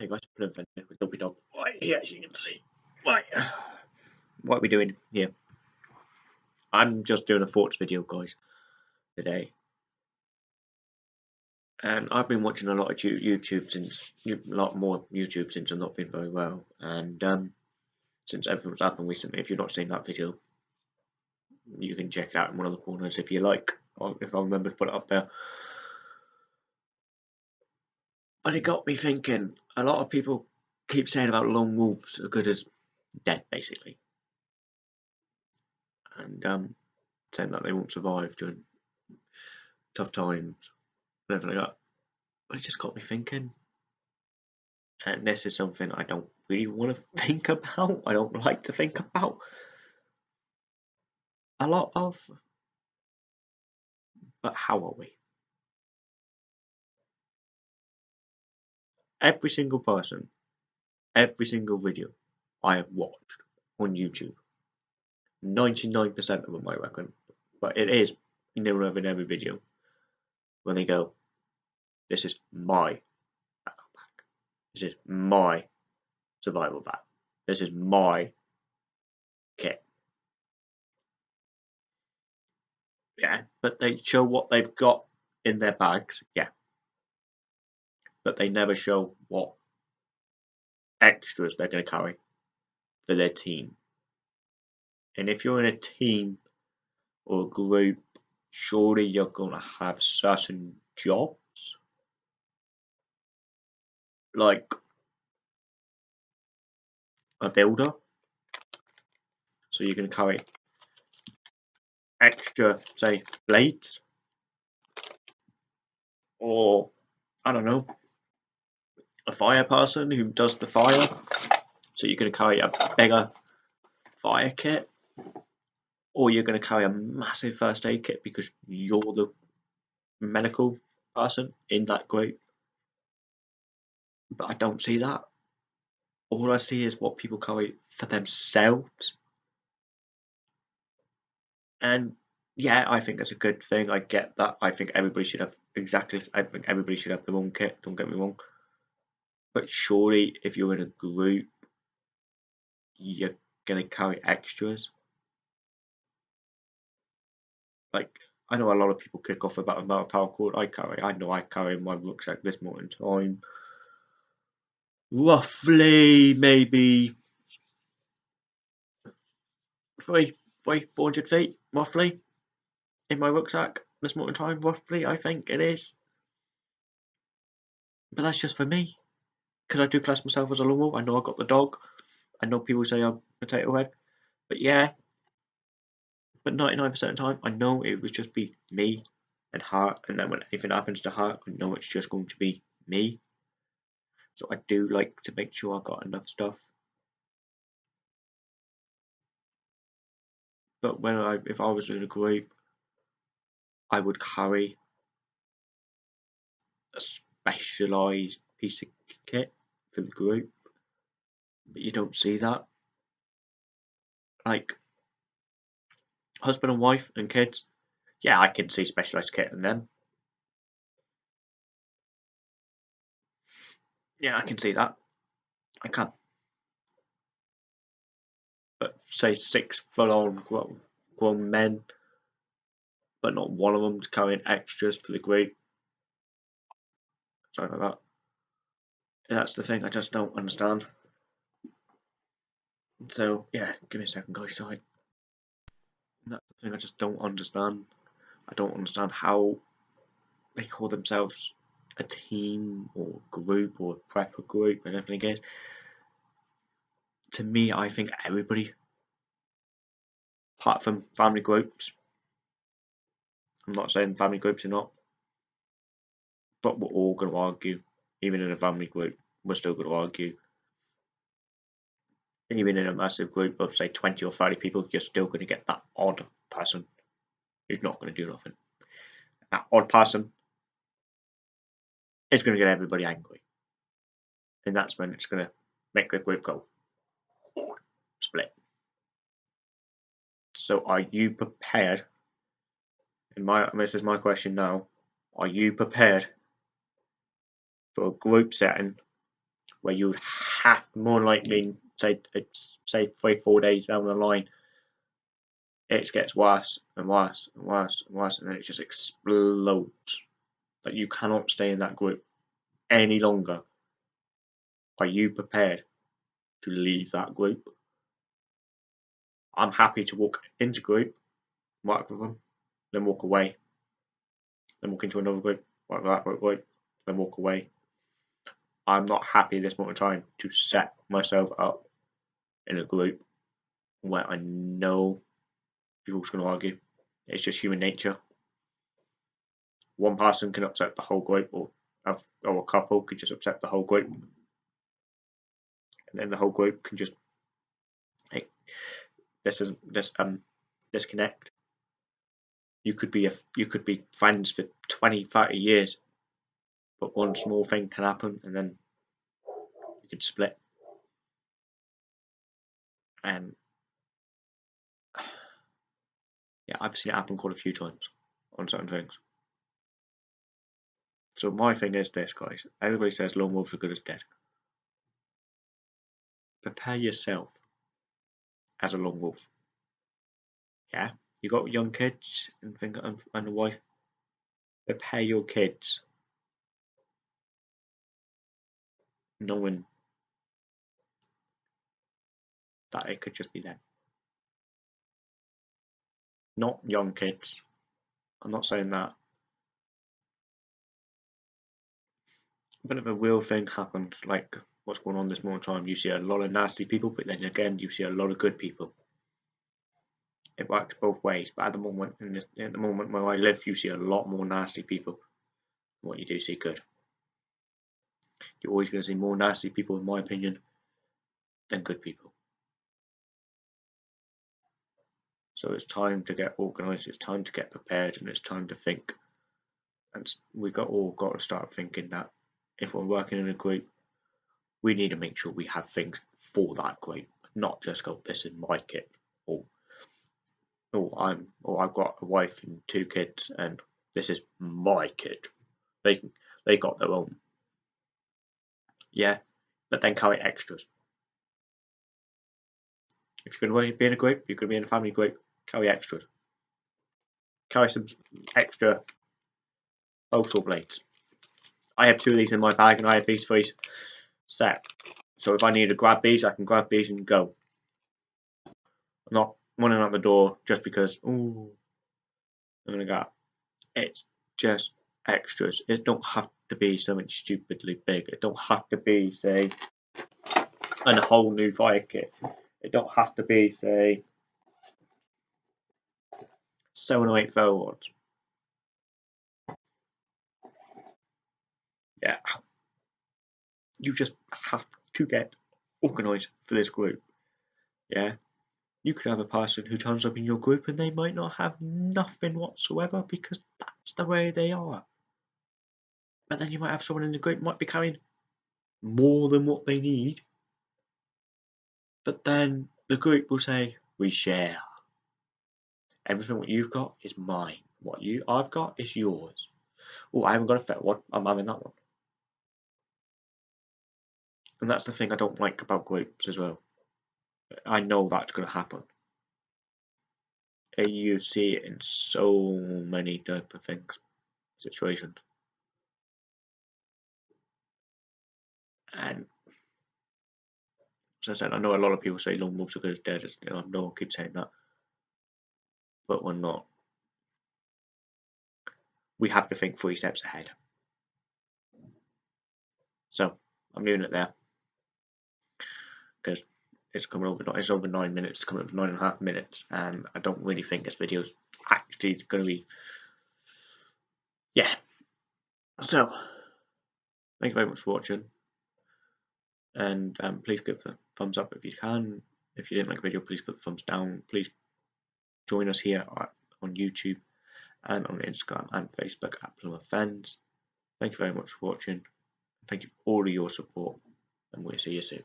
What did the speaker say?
Hey guys, put in with Dopey Dog. Right here, as you can see. Right. What are we doing here? I'm just doing a thoughts video, guys, today. And I've been watching a lot of YouTube since, a lot more YouTube since I've not been very well. And um, since everything's happened recently, if you've not seen that video, you can check it out in one of the corners if you like, if I remember to put it up there. But it got me thinking, a lot of people keep saying about lone wolves are good as dead, basically. And um, saying that they won't survive during tough times and everything like that. But it just got me thinking. And this is something I don't really want to think about. I don't like to think about. A lot of. But how are we? Every single person, every single video I have watched on YouTube, 99% of them I reckon, but it is near in every video, when they go, this is my this is my survival bag, this is my kit. Yeah, but they show what they've got in their bags, yeah, but they never show what extras they're going to carry for their team. And if you're in a team or a group, surely you're going to have certain jobs. Like a builder. So you're going to carry extra, say, blades. Or, I don't know, a fire person who does the fire. So you're going to carry a bigger fire kit, or you're going to carry a massive first aid kit because you're the medical person in that group. But I don't see that. All I see is what people carry for themselves. And yeah, I think that's a good thing. I get that. I think everybody should have exactly. I think everybody should have their own kit. Don't get me wrong. But surely, if you're in a group, you're gonna carry extras. Like I know a lot of people kick off about of paracord I carry. I know I carry my rucksack this morning time. Roughly, maybe three, three, four hundred feet, roughly, in my rucksack this morning time. Roughly, I think it is. But that's just for me because I do class myself as a wolf. I know I got the dog. I know people say I'm potato head, but yeah. But 99% of the time, I know it would just be me and her, and then when anything happens to her, I know it's just going to be me. So I do like to make sure I've got enough stuff. But when I, if I was in a group, I would carry a specialized piece of kit for the group, but you don't see that. Like husband and wife and kids, yeah, I can see specialized kit in them. Yeah, I can see that. I can. But say six full-on grown, grown men, but not one of them's carrying extras for the group. Sorry about that. That's the thing I just don't understand. So yeah, give me a second, guys. Sorry. That's the thing I just don't understand. I don't understand how they call themselves a team or group or prepper group and everything is. To me, I think everybody, apart from family groups, I'm not saying family groups are not, but we're all going to argue even in a family group, we're still going to argue. Even in a massive group of, say, 20 or 30 people, you're still going to get that odd person who's not going to do nothing. That odd person is going to get everybody angry. And that's when it's going to make the group go split. So, are you prepared? And my this is my question now. Are you prepared for a group setting where you'd have more likely say say three four days down the line it gets worse and worse and worse and worse and then it just explodes. That you cannot stay in that group any longer. Are you prepared to leave that group? I'm happy to walk into group work with them then walk away. Then walk into another group work with that group then walk away i'm not happy at this moment in time to set myself up in a group where i know people's going to argue. It's just human nature. One person can upset the whole group, or or a couple could just upset the whole group, and then the whole group can just hey, this is this um disconnect. You could be a you could be friends for 20, 30 years, but one small thing can happen, and then could split. And yeah, I've seen it happen quite a few times on certain things. So my thing is this, guys. Everybody says lone wolves are good as dead. Prepare yourself as a lone wolf. Yeah, you got young kids and think and a wife. Prepare your kids, knowing that it could just be them not young kids. I'm not saying that. But if a real thing happens, like what's going on this moment time, you see a lot of nasty people, but then again, you see a lot of good people. It works both ways. But at the moment, in this, at the moment where I live, you see a lot more nasty people than what you do see good. You're always going to see more nasty people, in my opinion, than good people. So it's time to get organised, it's time to get prepared, and it's time to think. And we got all got to start thinking that if we're working in a group, we need to make sure we have things for that group, not just go, "This is my kit," or "Oh, I'm," or "I've got a wife and two kids, and this is my kid." They they got their own. Yeah, but then carry extras. If you're going to be in a group, you're going to be in a family group, carry extras. Carry some extra saw blades. I have two of these in my bag and I have these three set. So if I need to grab these, I can grab these and go. I'm not running out the door just because, ooh, I'm going to go. It's just extras. It don't have to be something stupidly big. It don't have to be, say, and a whole new fire kit. It don't have to be, say, seven or eight forwards. Yeah, you just have to get organised for this group. Yeah, you could have a person who turns up in your group and they might not have nothing whatsoever because that's the way they are. But then you might have someone in the group might be carrying more than what they need. But then the group will say, we share. Everything what you've got is mine. What you I've got is yours. Oh, I haven't got a fair one. I'm having that one. And that's the thing I don't like about groups as well. I know that's going to happen. And you see it in so many type of things, situations. And as I said, I know a lot of people say lone wolves are good as dead. Know, I know I keep saying that but we're not. We have to think three steps ahead. So I'm doing it there because it's coming over. It's over nine minutes, coming up nine and a half minutes, and I don't really think this video is actually going to be. Yeah. So thank you very much for watching, and um, please give a thumbs up if you can. If you didn't like the video, please put the thumbs down. Please join us here on YouTube and on Instagram and Facebook at Plymouth Fens. Thank you very much for watching. Thank you for all of your support, and we'll see you soon.